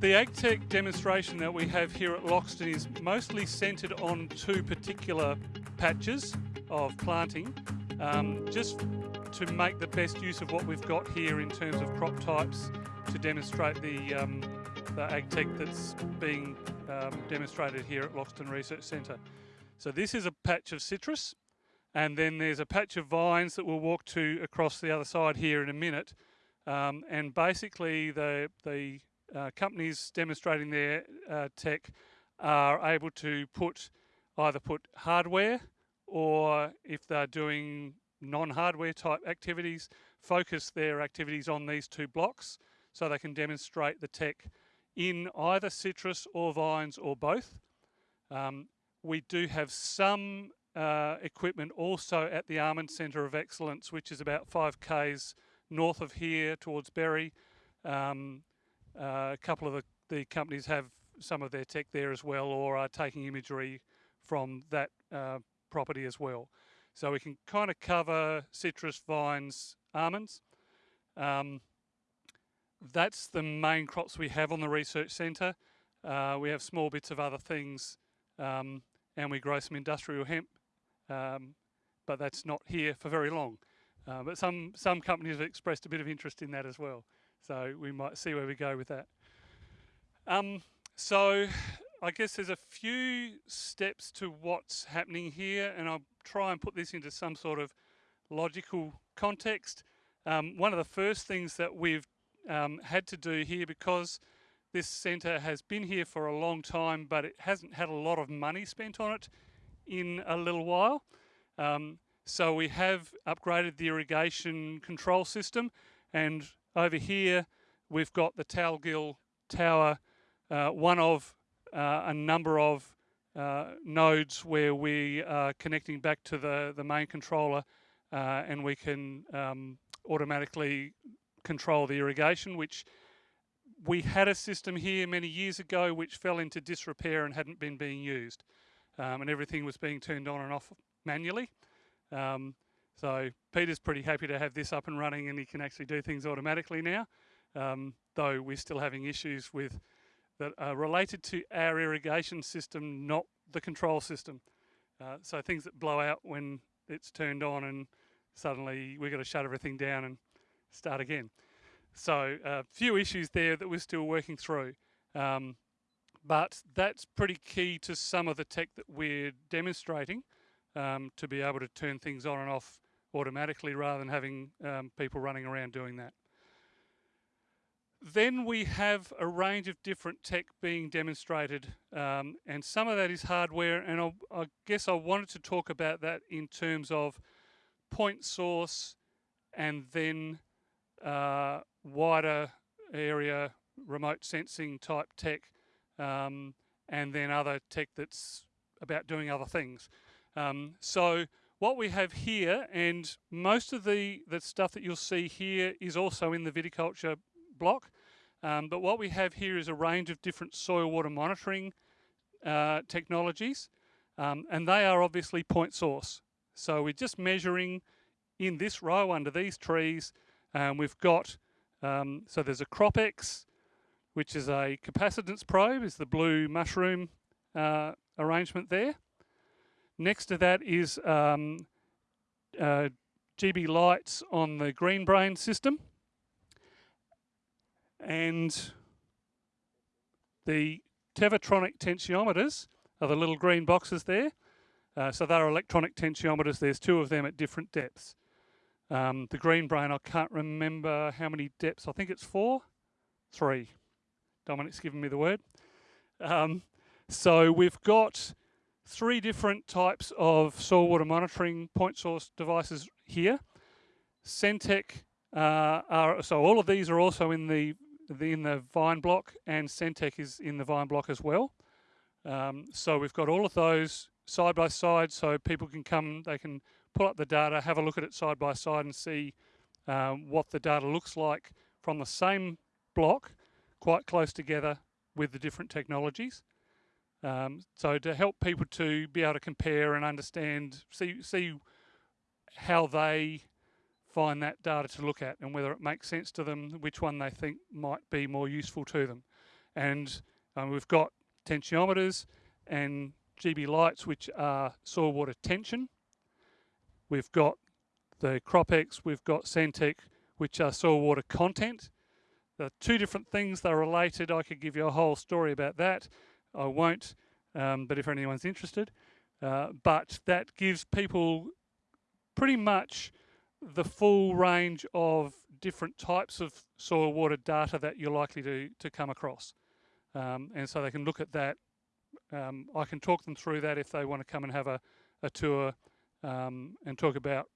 The AgTech demonstration that we have here at Loxton is mostly centred on two particular patches of planting, um, just to make the best use of what we've got here in terms of crop types to demonstrate the, um, the AgTech that's being um, demonstrated here at Loxton Research Centre. So this is a patch of citrus and then there's a patch of vines that we'll walk to across the other side here in a minute. Um, and basically the, the uh, companies demonstrating their uh, tech are able to put either put hardware or if they're doing non-hardware type activities, focus their activities on these two blocks so they can demonstrate the tech in either citrus or vines or both. Um, we do have some uh, equipment also at the Almond Centre of Excellence, which is about 5 k's north of here towards Berri. Um, a couple of the, the, companies have some of their tech there as well or are taking imagery from that uh, property as well. So we can kind of cover citrus, vines, almonds. Um, that's the main crops we have on the research centre. Uh, we have small bits of other things um, and we grow some industrial hemp, um, but that's not here for very long. Uh, but some, some companies have expressed a bit of interest in that as well. So we might see where we go with that. Um, so I guess there's a few steps to what's happening here and I'll try and put this into some sort of logical context. Um, one of the first things that we've um, had to do here because this centre has been here for a long time but it hasn't had a lot of money spent on it in a little while. Um, so we have upgraded the irrigation control system and over here we've got the Talgil Tower, uh, one of uh, a number of uh, nodes where we are connecting back to the, the main controller uh, and we can um, automatically control the irrigation, which we had a system here many years ago which fell into disrepair and hadn't been being used. Um, and everything was being turned on and off manually. Um, so Peter's pretty happy to have this up and running and he can actually do things automatically now, um, though we're still having issues with that are related to our irrigation system, not the control system. Uh, so things that blow out when it's turned on and suddenly we've got to shut everything down and start again. So a uh, few issues there that we're still working through. Um, but that's pretty key to some of the tech that we're demonstrating um, to be able to turn things on and off automatically rather than having um, people running around doing that. Then we have a range of different tech being demonstrated um, and some of that is hardware and I'll, i guess I wanted to talk about that in terms of point source and then uh, wider area remote sensing type tech um, and then other tech that's about doing other things. Um, so what we have here, and most of the, the stuff that you'll see here is also in the viticulture block, um, but what we have here is a range of different soil water monitoring uh, technologies, um, and they are obviously point source. So we're just measuring in this row under these trees, and we've got, um, so there's a CropX, which is a capacitance probe, is the blue mushroom uh, arrangement there. Next to that is um, uh, GB lights on the green brain system. And the Tevatronic tensiometers are the little green boxes there. Uh, so they're electronic tensiometers. There's two of them at different depths. Um, the green brain, I can't remember how many depths. I think it's four, three. Dominic's given me the word. Um, so we've got three different types of soil water monitoring point source devices here. Sentek uh, are, so all of these are also in the, the, in the vine block and Sentek is in the vine block as well. Um, so we've got all of those side by side so people can come, they can pull up the data, have a look at it side by side and see um, what the data looks like from the same block quite close together with the different technologies. Um, so to help people to be able to compare and understand, see, see how they find that data to look at and whether it makes sense to them, which one they think might be more useful to them. And um, we've got tensiometers and GB lights, which are soil water tension. We've got the CropX, we've got Sentek, which are soil water content. The two different things, they're related. I could give you a whole story about that. I won't, um, but if anyone's interested. Uh, but that gives people pretty much the full range of different types of soil water data that you're likely to, to come across. Um, and so they can look at that. Um, I can talk them through that if they want to come and have a, a tour um, and talk about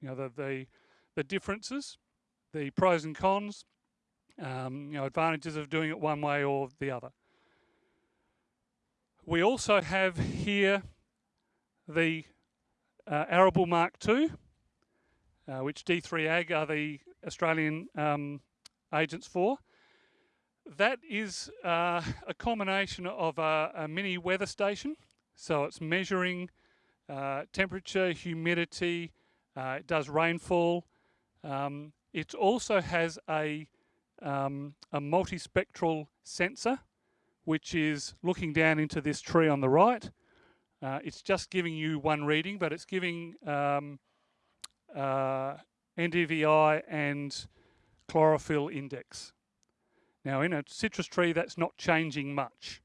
you know the, the, the differences, the pros and cons, um, you know advantages of doing it one way or the other. We also have here the uh, Arable Mark II, uh, which D3 Ag are the Australian um, agents for. That is uh, a combination of a, a, mini weather station. So it's measuring uh, temperature, humidity, uh, it does rainfall. Um, it also has a, um, a multispectral sensor, which is looking down into this tree on the right. Uh, it's just giving you one reading, but it's giving um, uh, NDVI and chlorophyll index. Now in a citrus tree that's not changing much.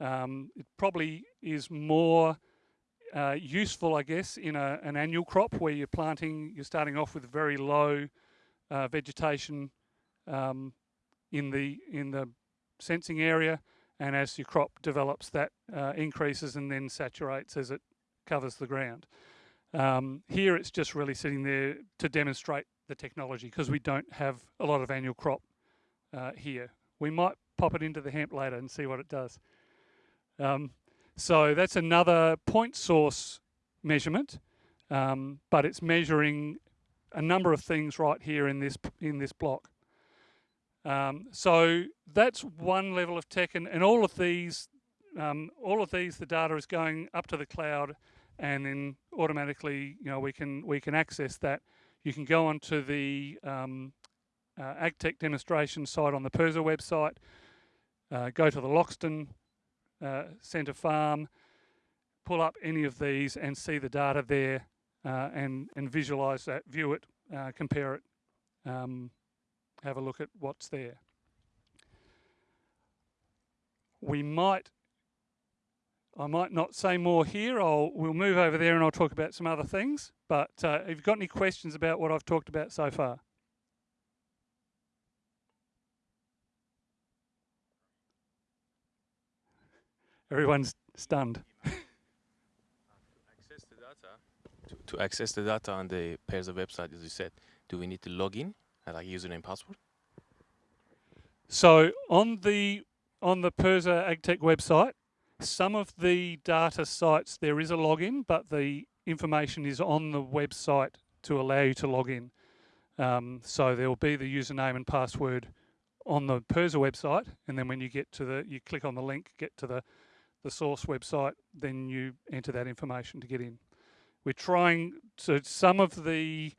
Um, it probably is more uh, useful I guess in a, an annual crop where you're planting, you're starting off with very low uh, vegetation um, in the in the sensing area and as your crop develops that uh, increases and then saturates as it covers the ground. Um, here it's just really sitting there to demonstrate the technology because we don't have a lot of annual crop uh, here. We might pop it into the hemp later and see what it does. Um, so that's another point source measurement, um, but it's measuring a number of things right here in this in this block. Um, so that's one level of tech, and, and all of these, um, all of these, the data is going up to the cloud and then automatically, you know, we can we can access that. You can go onto the um, uh, AgTech demonstration site on the PIRSA website, uh, go to the Loxton uh, Centre Farm, pull up any of these and see the data there uh, and, and visualise that, view it, uh, compare it, um, have a look at what's there. We might I might not say more here. I'll we'll move over there and I'll talk about some other things. But uh, have you got any questions about what I've talked about so far? Everyone's stunned. to, access the data on the PIRSA website, as you said, do we need to log in, like username password? So on the on the PIRSA AgTech website, some of the data sites, there is a login, but the information is on the website to allow you to log in. Um, so there will be the username and password on the PIRSA website, and then when you get to the, you click on the link, get to the, the source website, then you enter that information to get in. We're trying, so some of the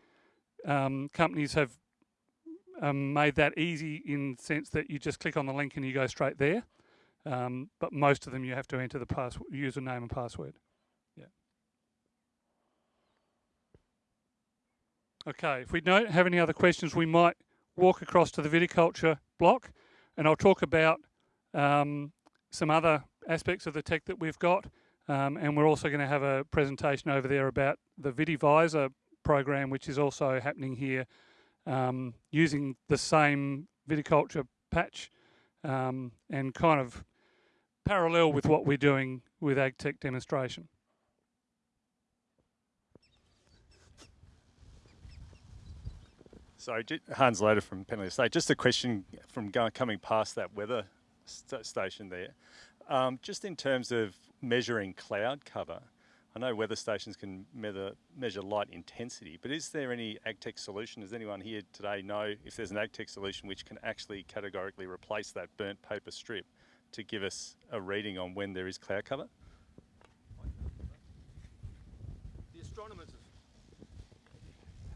um, companies have um, made that easy in the sense that you just click on the link and you go straight there. Um, but most of them you have to enter the password, username and password. Yeah. Okay, if we don't have any other questions, we might walk across to the viticulture block and I'll talk about um, some other aspects of the tech that we've got. Um, and we're also going to have a presentation over there about the VitiVisor program, which is also happening here um, using the same viticulture patch um, and kind of parallel with what we're doing with AgTech demonstration. So Hans Loader from Penalty Estate. Just a question from coming past that weather st station there. Um, just in terms of measuring cloud cover, I know weather stations can measure, measure light intensity, but is there any AgTech solution? Does anyone here today know if there's an AgTech solution which can actually categorically replace that burnt paper strip to give us a reading on when there is cloud cover? The astronomers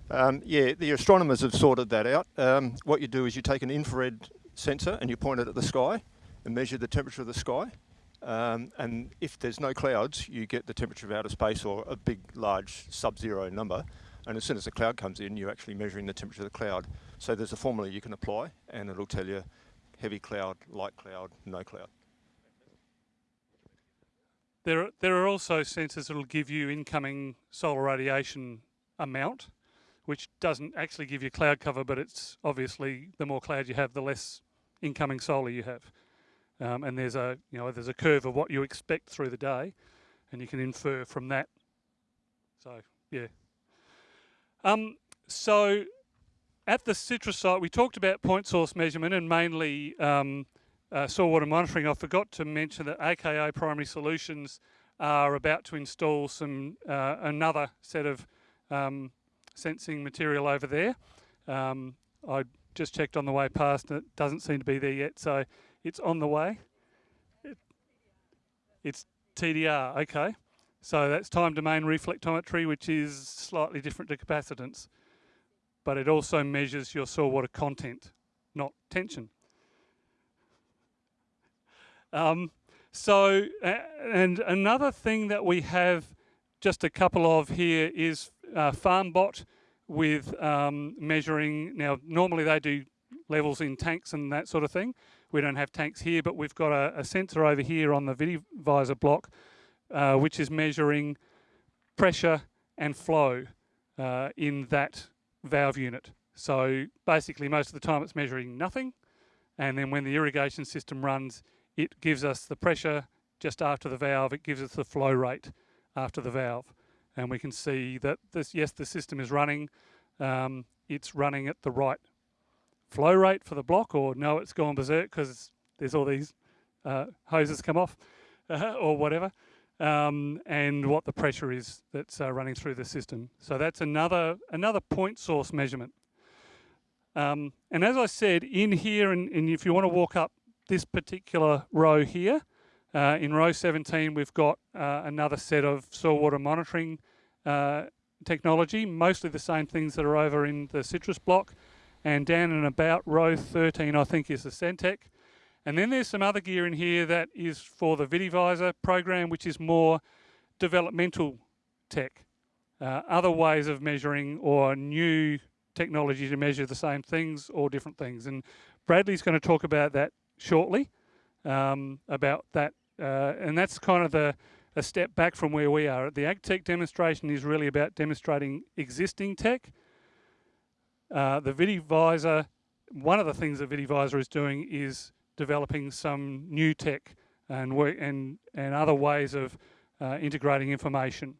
um, yeah, the astronomers have sorted that out. Um, what you do is you take an infrared sensor and you point it at the sky, and measure the temperature of the sky. Um, and if there's no clouds, you get the temperature of outer space or a big, large sub-zero number. And as soon as the cloud comes in, you're actually measuring the temperature of the cloud. So there's a formula you can apply, and it'll tell you heavy cloud, light cloud, no cloud. There, are- there are also sensors that will give you incoming solar radiation amount, which doesn't actually give you cloud cover, but it's obviously the more cloud you have, the less incoming solar you have. Um, and there's a, you know, there's a curve of what you expect through the day, and you can infer from that. So, yeah. Um, so, at the citrus site, we talked about point source measurement and mainly um, uh, soil water monitoring. I forgot to mention that AKA Primary Solutions are about to install some uh, another set of um, sensing material over there. Um, I just checked on the way past, and it doesn't seem to be there yet, so it's on the way. It, it's TDR, okay. So that's time domain reflectometry, which is slightly different to capacitance, but it also measures your soil water content, not tension. Um, so, and another thing that we have just a couple of here is uh, FarmBot with um, measuring. Now, normally they do levels in tanks and that sort of thing. We don't have tanks here, but we've got a, a sensor over here on the VitiVisor block, uh, which is measuring pressure and flow uh, in that valve unit. So basically, most of the time it's measuring nothing, and then when the irrigation system runs, it gives us the pressure just after the valve. It gives us the flow rate after the valve, and we can see that this yes, the system is running. Um, it's running at the right flow rate for the block, or no, it's gone berserk because there's all these uh, hoses come off, uh, or whatever, um, and what the pressure is that's uh, running through the system. So that's another another point source measurement. Um, and as I said, in here, and, and, if you want to walk up this particular row here, uh, in row 17, we've got uh, another set of soil water monitoring uh, technology, mostly the same things that are over in the citrus block. And down and about row 13, I think, is the Sentek. And then there's some other gear in here that is for the VitiVisor program, which is more developmental tech. Uh, other ways of measuring or new technology to measure the same things or different things. And Bradley's going to talk about that shortly, um, about that. Uh, and that's kind of the a step back from where we are. The AgTech demonstration is really about demonstrating existing tech. Uh, the VitiVisor, one of the things that VitiVisor is doing is developing some new tech and work and and other ways of uh, integrating information.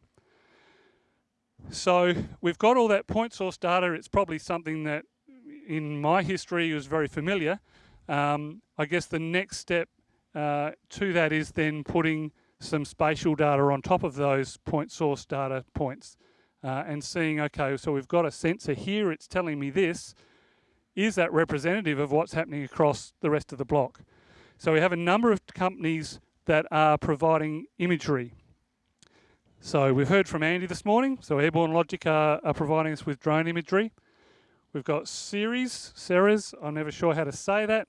So we've got all that point source data. It's probably something that in my history was very familiar. Um, I guess the next step uh, to that is then putting some spatial data on top of those point source data points uh, and seeing, okay, so we've got a sensor here, it's telling me this. Is that representative of what's happening across the rest of the block? So we have a number of companies that are providing imagery. So we've heard from Andy this morning. So Airborne Logic are, are providing us with drone imagery. We've got Ceres, Ceres, I'm never sure how to say that.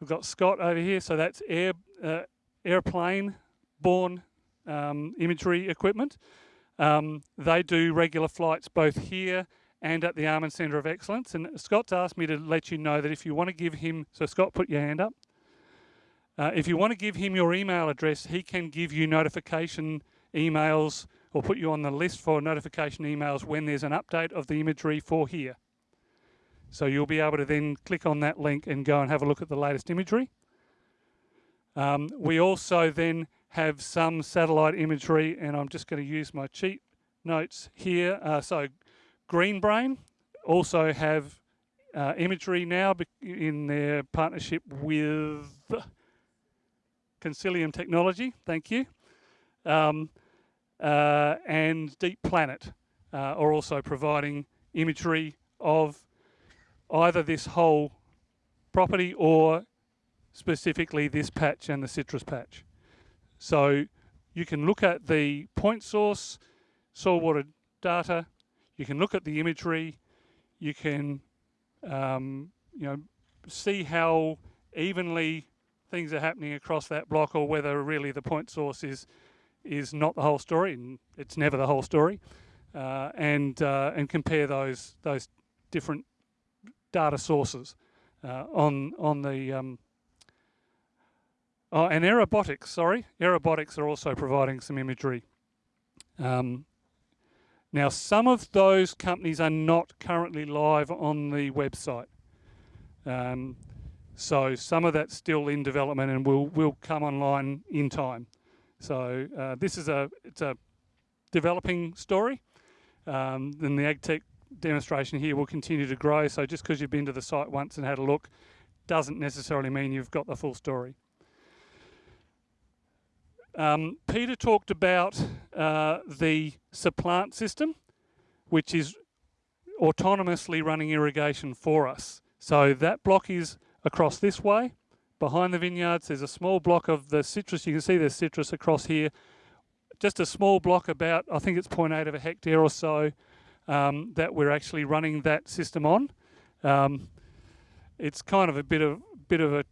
We've got Scott over here, so that's air, uh, airplane borne um, imagery equipment. Um, they do regular flights both here and at the Almond Centre of Excellence. And Scott's asked me to let you know that if you want to give him, so Scott, put your hand up. Uh, if you want to give him your email address, he can give you notification emails or put you on the list for notification emails when there's an update of the imagery for here. So you'll be able to then click on that link and go and have a look at the latest imagery. Um, we also then have some satellite imagery, and I'm just going to use my cheat notes here. Uh, so Greenbrain also have uh, imagery now in their partnership with Consilium Technology. Thank you. Um, uh, and Deep Planet uh, are also providing imagery of either this whole property or specifically this patch and the citrus patch. So you can look at the point source soil water data, you can look at the imagery, you can um, you know see how evenly things are happening across that block or whether really the point source is is not the whole story and it's never the whole story uh, and uh, and compare those those different data sources uh, on on the um, oh and Aerobotics sorry. Aerobotics are also providing some imagery. Um, now some of those companies are not currently live on the website. Um, so some of that's still in development and will will come online in time. So uh, this is a it's a developing story. Um, then the AgTech demonstration here will continue to grow. So just because you've been to the site once and had a look doesn't necessarily mean you've got the full story. Um, Peter talked about uh, the SupPlant system, which is autonomously running irrigation for us. So that block is across this way. Behind the vineyards, there's a small block of the citrus. You can see there's citrus across here just a small block about, I think it's 0.8 of a hectare or so, um, that we're actually running that system on. Um, it's kind of a bit of bit of a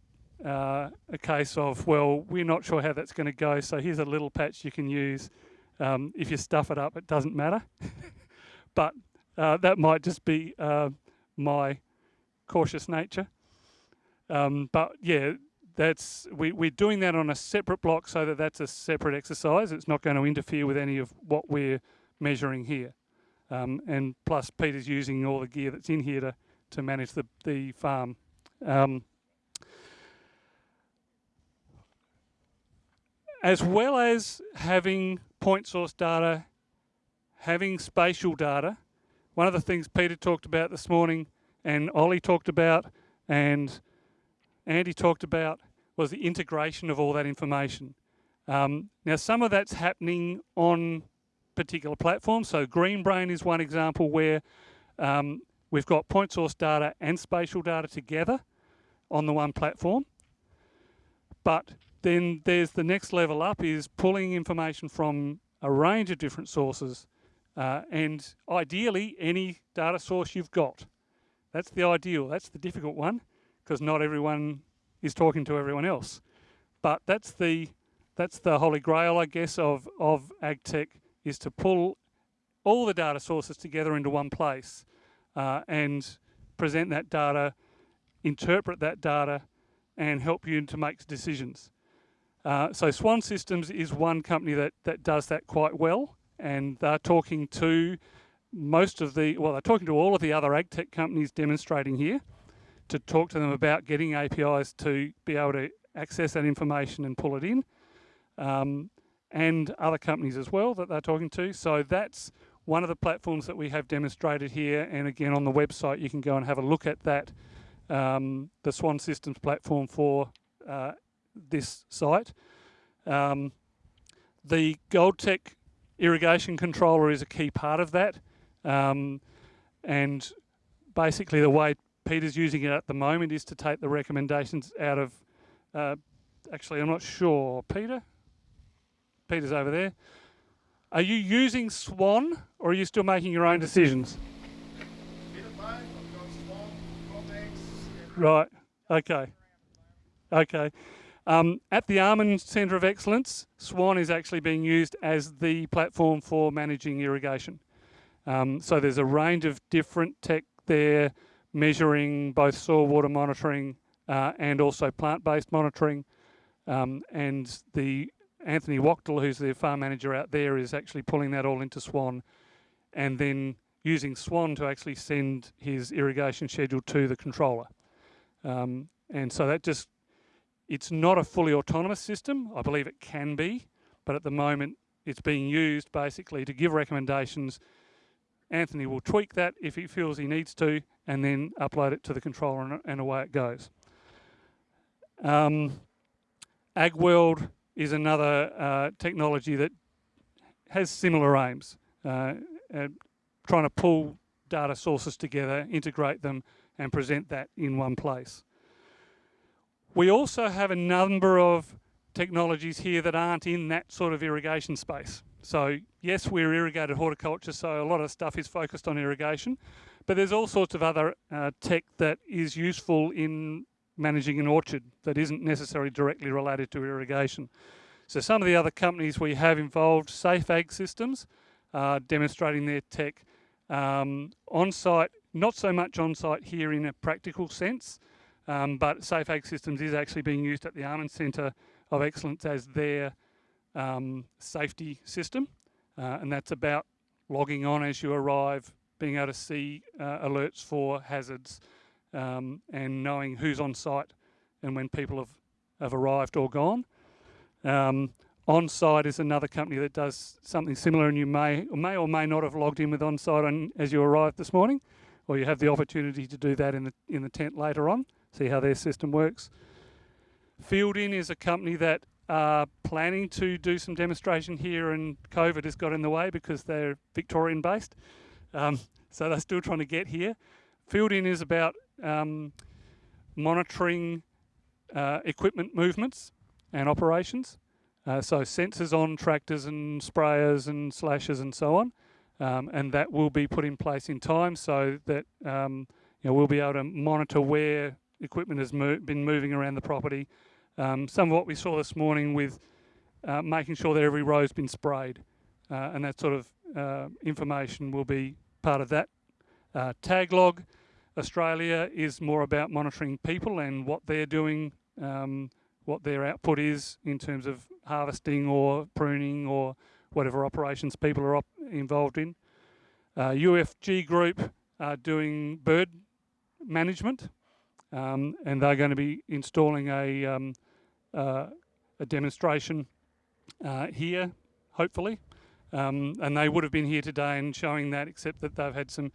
uh, a case of well, we're not sure how that's going to go, so here's a little patch you can use. Um, if you stuff it up, it doesn't matter. but uh, that might just be uh, my cautious nature. Um, but yeah, that's we, we're doing that on a separate block so that that's a separate exercise. It's not going to interfere with any of what we're measuring here. Um, and plus, Peter's using all the gear that's in here to, to manage the, the farm. Um, as well as having point source data, having spatial data, one of the things Peter talked about this morning and Ollie talked about and Andy talked about was the integration of all that information. Um, now, some of that's happening on particular platforms. So GreenBrain is one example where um, we've got point source data and spatial data together on the one platform. But then there's the next level up is pulling information from a range of different sources uh, and ideally any data source you've got. That's the ideal, that's the difficult one because not everyone is talking to everyone else. But that's the that's the holy grail, I guess, of of AgTech is to pull all the data sources together into one place uh, and present that data, interpret that data, and help you to make decisions. Uh, so Swan Systems is one company that that does that quite well, and they're talking to most of the well, they're talking to all of the other AgTech companies demonstrating here to talk to them about getting APIs to be able to access that information and pull it in, um, and other companies as well that they're talking to. So that's one of the platforms that we have demonstrated here. And again, on the website, you can go and have a look at that, um, the Swan Systems platform for uh, this site. Um, the Goldtech irrigation controller is a key part of that. Um, and basically the way Peter's using it at the moment is to take the recommendations out of, uh, actually I'm not sure, Peter? Peter's over there. Are you using Swan or are you still making your own decisions? Right, okay. Okay. Um, at the Almond Centre of Excellence, Swan is actually being used as the platform for managing irrigation. Um, so there's a range of different tech there measuring both soil water monitoring uh, and also plant-based monitoring. Um, and the Anthony Wachtel, who's the farm manager out there, is actually pulling that all into Swan and then using Swan to actually send his irrigation schedule to the controller. Um, and so that just, it's not a fully autonomous system. I believe it can be, but at the moment it's being used basically to give recommendations. Anthony will tweak that if he feels he needs to, and then upload it to the controller and, away it goes. Um, AgWorld is another uh, technology that has similar aims, uh, trying to pull data sources together, integrate them, and present that in one place. We also have a number of technologies here that aren't in that sort of irrigation space. So yes, we're irrigated horticulture, so a lot of stuff is focused on irrigation, but there's all sorts of other uh, tech that is useful in managing an orchard that isn't necessarily directly related to irrigation. So some of the other companies we have involved, Safe Ag Systems, uh, demonstrating their tech um, on site, not so much on site here in a practical sense, um, but Safe Ag Systems is actually being used at the Almond Centre of Excellence as their um, safety system, uh, and that's about logging on as you arrive, being able to see uh, alerts for hazards, um, and knowing who's on site and when people have, have arrived or gone. Um, OnSite is another company that does something similar, and you may or may or may not have logged in with OnSite on, as you arrived this morning, or you have the opportunity to do that in the in the tent later on. See how their system works. FieldIn is a company that are planning to do some demonstration here, and COVID has got in the way because they're Victorian based, um, so they're still trying to get here. FieldIn is about um, monitoring uh, equipment movements and operations. Uh, so sensors on tractors and sprayers and slashers and so on, um, and that will be put in place in time so that um, you know, we'll be able to monitor where equipment has mo been moving around the property. Um, some of what we saw this morning with uh, making sure that every row's been sprayed, uh, and that sort of uh, information will be part of that. Uh, Taglog Australia is more about monitoring people and what they're doing um, what their output is in terms of harvesting or pruning or whatever operations people are op involved in. Uh, UFG Group are doing bird management um, and they're going to be installing a, um, uh, a demonstration uh, here, hopefully. Um, and they would have been here today and showing that, except that they've had some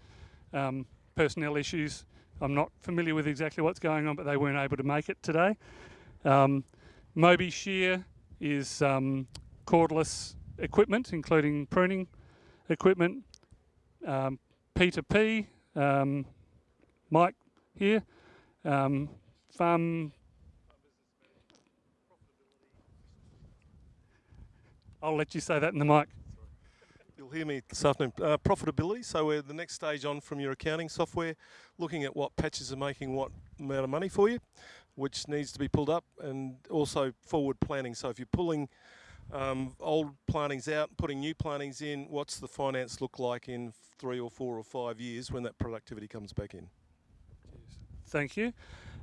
um, personnel issues. I'm not familiar with exactly what's going on, but they weren't able to make it today. Um, Moby Shear is um, cordless equipment, including pruning equipment. Um, P2P, um, Mike here, um, farm. I'll let you say that in the mic. You'll hear me this afternoon. Uh, profitability. So we're the next stage on from your accounting software, looking at what patches are making what amount of money for you which needs to be pulled up, and also forward planning. So if you're pulling um, old plantings out, putting new plantings in, what's the finance look like in three or four or five years when that productivity comes back in? Thank you.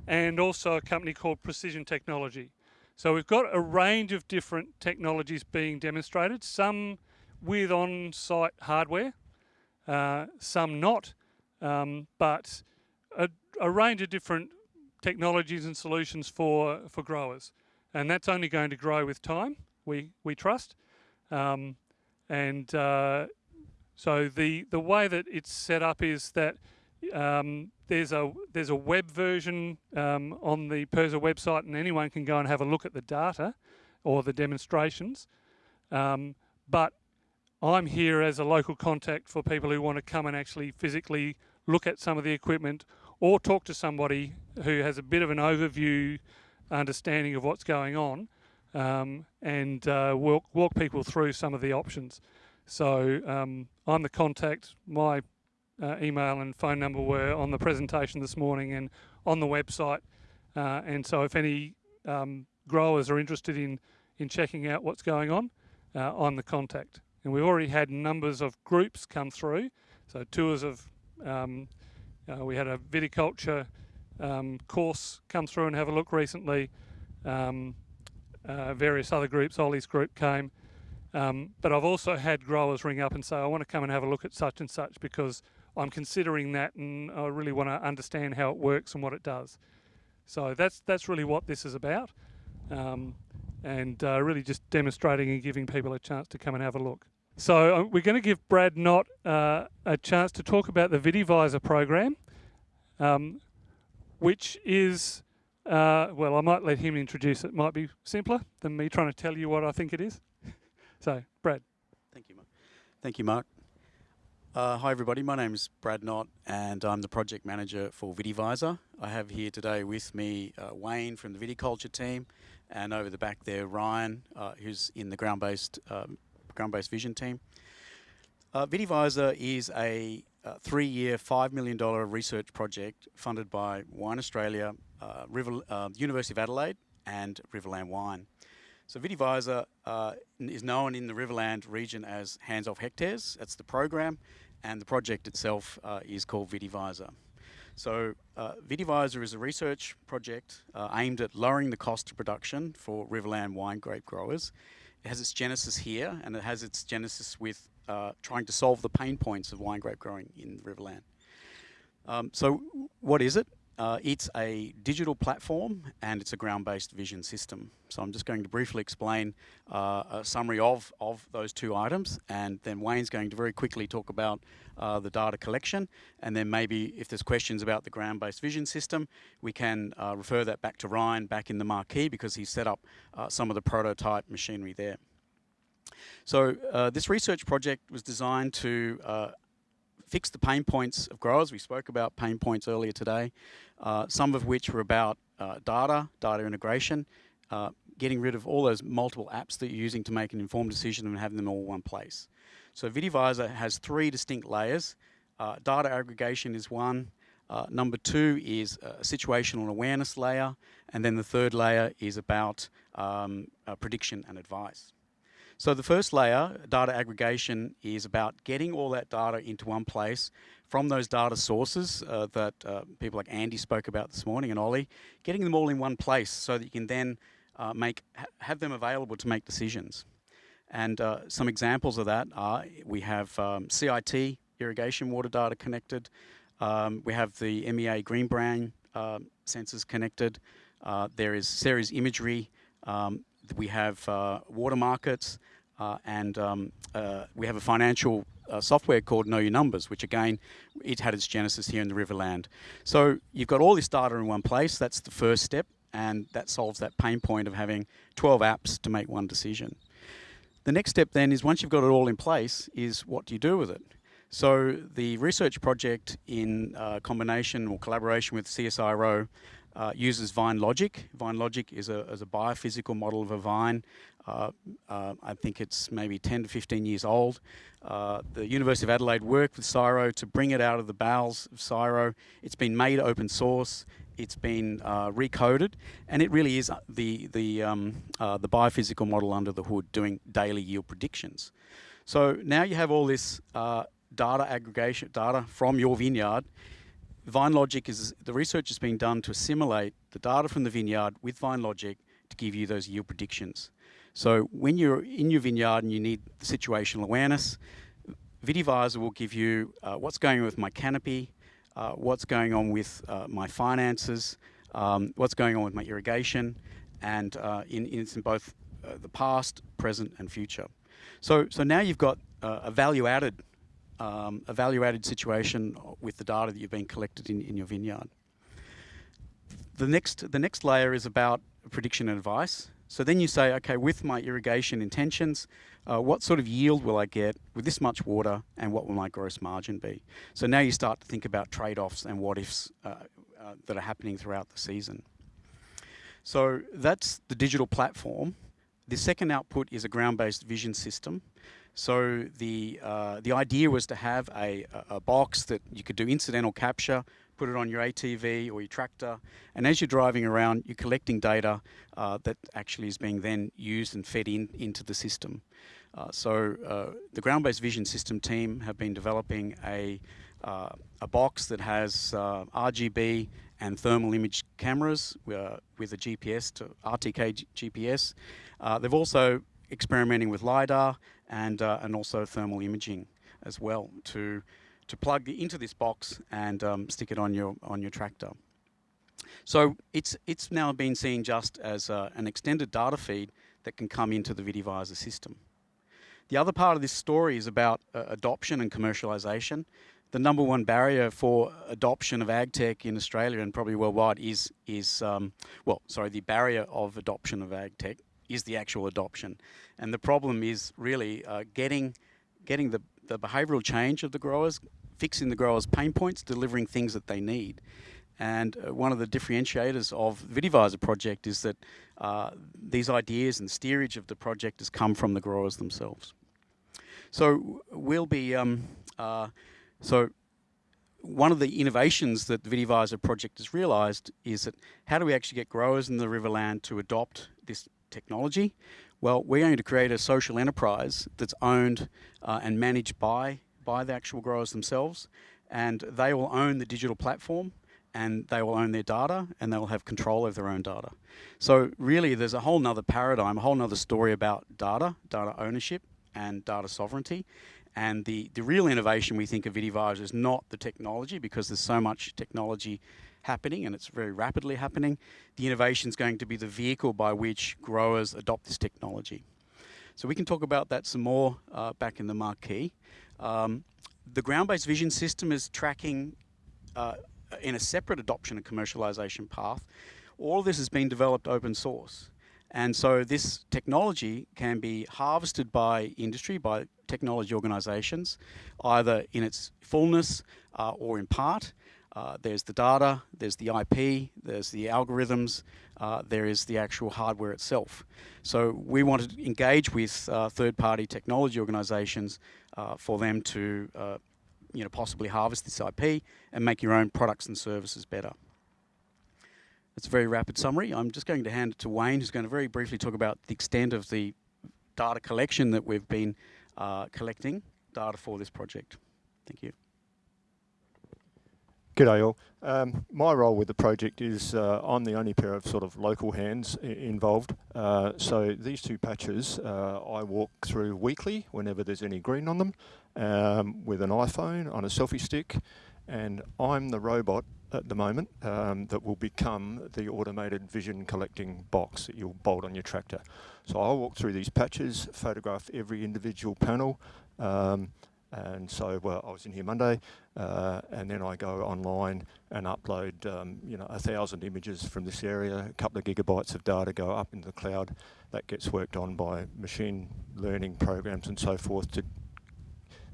And also a company called Precision Technology. So we've got a range of different technologies being demonstrated, some with on-site hardware, uh, some not, um, but a, a, range of different technologies and solutions for, for growers. And that's only going to grow with time, we, we trust. Um, and uh, so the, the way that it's set up is that um, there's a there's a web version um, on the PIRSA website, and anyone can go and have a look at the data or the demonstrations. Um, but I'm here as a local contact for people who want to come and actually physically look at some of the equipment or talk to somebody who has a bit of an overview understanding of what's going on um, and uh, walk, walk people through some of the options. So um, I'm the contact. My uh, email and phone number were on the presentation this morning and on the website. Uh, and so if any um, growers are interested in, in checking out what's going on, uh, I'm the contact. And we've already had numbers of groups come through. So tours of um, uh, we had a viticulture um, course come through and have a look recently. Um, uh, various other groups, Ollie's group came. Um, but I've also had growers ring up and say, I want to come and have a look at such and such because I'm considering that and I really want to understand how it works and what it does. So that's that's really what this is about. Um, and uh, really just demonstrating and giving people a chance to come and have a look. So uh, we're going to give Brad Knott uh, a chance to talk about the VitiVisor program, um, which is, uh, well, I might let him introduce it. Might be simpler than me trying to tell you what I think it is. so, Brad. Thank you, Mark. Thank you, Mark. Uh, hi, everybody. My name is Brad Knott, and I'm the project manager for VitiVisor. I have here today with me uh, Wayne from the viticulture team, and over the back there, Ryan, uh, who's in the ground-based um, ground-based vision team. Uh, VitiVisor is a, a three-year, $5 million research project funded by Wine Australia, uh, River, uh, University of Adelaide and Riverland Wine. So Vitivisor uh, is known in the Riverland region as Hands Off Hectares. That's the program, and the project itself uh, is called Vitivisor. So uh, Vitivisor is a research project uh, aimed at lowering the cost of production for Riverland wine grape growers. It has its genesis here, and it has its genesis with uh, trying to solve the pain points of wine grape growing in Riverland. Um, so what is it? Uh, it's a digital platform and it's a ground-based vision system. So I'm just going to briefly explain uh, a summary of, of those two items and then Wayne's going to very quickly talk about uh, the data collection and then maybe if there's questions about the ground-based vision system we can uh, refer that back to Ryan back in the marquee because he set up uh, some of the prototype machinery there. So uh, this research project was designed to fix the pain points of growers. We spoke about pain points earlier today, uh, some of which were about uh, data, data integration, uh, getting rid of all those multiple apps that you're using to make an informed decision and having them all in one place. So Vitivisor has three distinct layers. Uh, data aggregation is one. Uh, number two is a situational awareness layer. And then the third layer is about um, prediction and advice. So the first layer, data aggregation, is about getting all that data into one place from those data sources uh, that uh, people like Andy spoke about this morning and Ollie, getting them all in one place so that you can then uh, make ha have them available to make decisions. And uh, some examples of that are we have um, CIT irrigation water data connected, um, we have the MEA green brain um, sensors connected, uh, there is Ceres imagery um, we have uh, water markets, uh, and um, uh, we have a financial uh, software called Know Your Numbers, which again, it had its genesis here in the Riverland. So you've got all this data in one place. That's the first step, and that solves that pain point of having 12 apps to make one decision. The next step then is once you've got it all in place, is what do you do with it? So the research project in uh, combination or collaboration with CSIRO uh, uses VineLogic. Vine logic is a, is a biophysical model of a vine. Uh, uh, I think it's maybe 10 to 15 years old. Uh, the University of Adelaide worked with CSIRO to bring it out of the bowels of CSIRO. It's been made open source. It's been uh, recoded, and it really is the the um, uh, the biophysical model under the hood, doing daily yield predictions. So now you have all this data aggregation data from your vineyard VineLogic is, the research is being done to assimilate the data from the vineyard with VineLogic to give you those yield predictions. So when you're in your vineyard and you need situational awareness, Vitivisor will give you uh, what's going on with my canopy, uh, what's going on with uh, my finances, um, what's going on with my irrigation, and uh, in, in, in, both uh, the past, present, and future. So, so now you've got uh, a value-added um, a value-added situation with the data that you've been collected in, in your vineyard. The next, the next layer is about prediction and advice. So then you say, okay, with my irrigation intentions, uh, what sort of yield will I get with this much water and what will my gross margin be? So now you start to think about trade-offs and what-ifs uh, uh, that are happening throughout the season. So that's the digital platform. The second output is a ground-based vision system. So the uh, the idea was to have a, a box that you could do incidental capture, put it on your ATV or your tractor, and as you're driving around, you're collecting data uh, that actually is being then used and fed in into the system. Uh, so uh, the ground-based vision system team have been developing a uh, a box that has uh, RGB and thermal image cameras with a GPS to RTK GPS. They've also experimenting with LiDAR and, uh, and also thermal imaging as well to, to plug into this box and um, stick it on your, on your tractor. So it's, it's now been seen just as uh, an extended data feed that can come into the Vitivisor system. The other part of this story is about uh, adoption and commercialization. The number one barrier for adoption of ag tech in Australia and probably worldwide is, is um, well, sorry, the barrier of adoption of ag tech is the actual adoption. And the problem is really uh, getting, getting the, the behavioural change of the growers, fixing the growers' pain points, delivering things that they need. And uh, one of the differentiators of the Vitivisor project is that uh, these ideas and steerage of the project has come from the growers themselves. So we'll be, um, uh, so one of the innovations that the VitiVisor project has realised is that how do we actually get growers in the Riverland to adopt this technology? Well, we're going to create a social enterprise that's owned uh, and managed by, by the actual growers themselves, and they will own the digital platform and they will own their data and they will have control over their own data. So really there's a whole nother paradigm, a whole nother story about data, data ownership and data sovereignty. And the, the real innovation we think of VitiVisor is not the technology because there's so much technology happening and it's very rapidly happening. The innovation is going to be the vehicle by which growers adopt this technology. So we can talk about that some more uh, back in the marquee. Um, the ground-based vision system is tracking uh, in a separate adoption and commercialization path. All of this has been developed open source. And so this technology can be harvested by industry, by technology organizations, either in its fullness uh, or in part. Uh, there's the data, there's the IP, there's the algorithms, uh, there is the actual hardware itself. So we want to engage with uh, third-party technology organizations uh, for them to uh, you know, possibly harvest this IP and make your own products and services better. That's a very rapid summary. I'm just going to hand it to Wayne, who's going to very briefly talk about the extent of the data collection that we've been collecting data for this project. Thank you. G'day all. Um, my role with the project is uh, I'm the only pair of sort of local hands involved. Uh, so these two patches uh, I walk through weekly whenever there's any green on them um, with an iPhone on a selfie stick and I'm the robot at the moment um, that will become the automated vision collecting box that you'll bolt on your tractor. So I'll walk through these patches, photograph every individual panel um, and so well, I was in here Monday, uh, and then I go online and upload, um, you know, a thousand images from this area, a couple of gigabytes of data go up into the cloud. That gets worked on by machine learning programs and so forth to,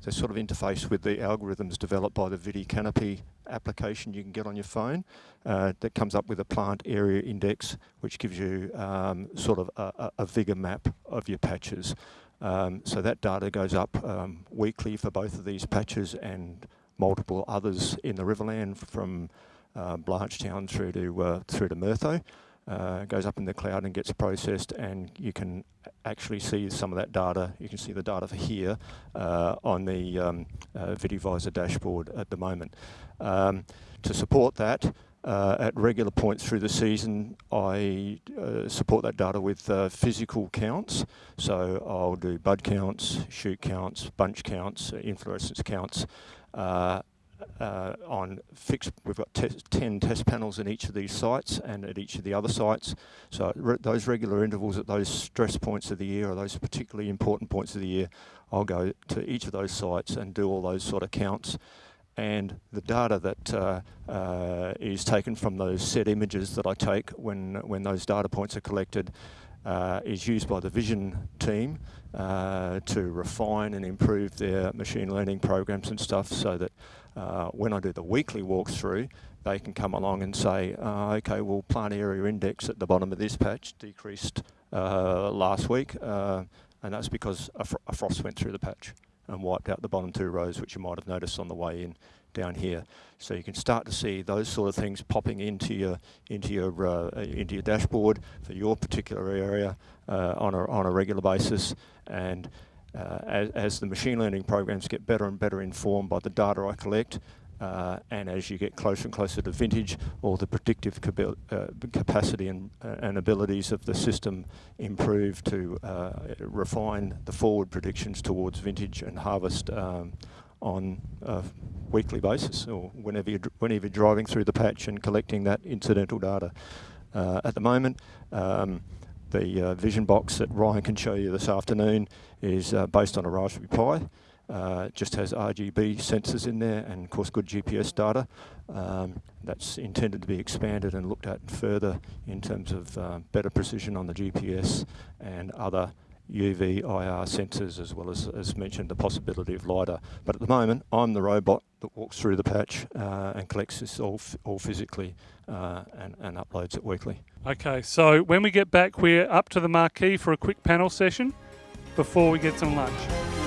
to sort of interface with the algorithms developed by the VitiCanopy application you can get on your phone uh, that comes up with a plant area index, which gives you um, sort of a, a, a map of your patches. Um, so that data goes up um, weekly for both of these patches and multiple others in the Riverland from uh, Blanchetown through to uh, through to Murtho. Uh, goes up in the cloud and gets processed and you can actually see some of that data. You can see the data for here uh, on the um, uh, VitiVisor dashboard at the moment. Um, to support that, uh, at regular points through the season, I uh, support that data with uh, physical counts. So I'll do bud counts, shoot counts, bunch counts, inflorescence counts. Uh, uh, on fixed, we've got 10 test panels in each of these sites and at each of the other sites. So re those regular intervals at those stress points of the year or those particularly important points of the year, I'll go to each of those sites and do all those sort of counts and the data that uh, uh, is taken from those set images that I take when, when those data points are collected uh, is used by the vision team uh, to refine and improve their machine learning programs and stuff so that uh, when I do the weekly walkthrough, they can come along and say, uh, okay, well, plant area index at the bottom of this patch decreased last week, and that's because a, fr a frost went through the patch and wiped out the bottom two rows, which you might have noticed on the way in down here. So you can start to see those sort of things popping into your into your uh, into your dashboard for your particular area uh, on a on a regular basis, and uh, as, as the machine learning programs get better and better informed by the data I collect, uh, and as you get closer and closer to vintage, all the predictive uh, capacity and, uh, and, abilities of the system improve to uh, refine the forward predictions towards vintage and harvest um, on a weekly basis or whenever you're, whenever you're driving through the patch and collecting that incidental data. Uh, at the moment, um, the uh, vision box that Ryan can show you this afternoon is based on a Raspberry Pi. Uh, just has RGB sensors in there and of course good GPS data. Um, that's intended to be expanded and looked at further in terms of uh, better precision on the GPS and other UV, IR sensors as well as, as mentioned, the possibility of LiDAR. But at the moment, I'm the robot that walks through the patch uh, and collects this all, all physically uh, and, and uploads it weekly. Okay, so when we get back, we're up to the marquee for a quick panel session before we get some lunch.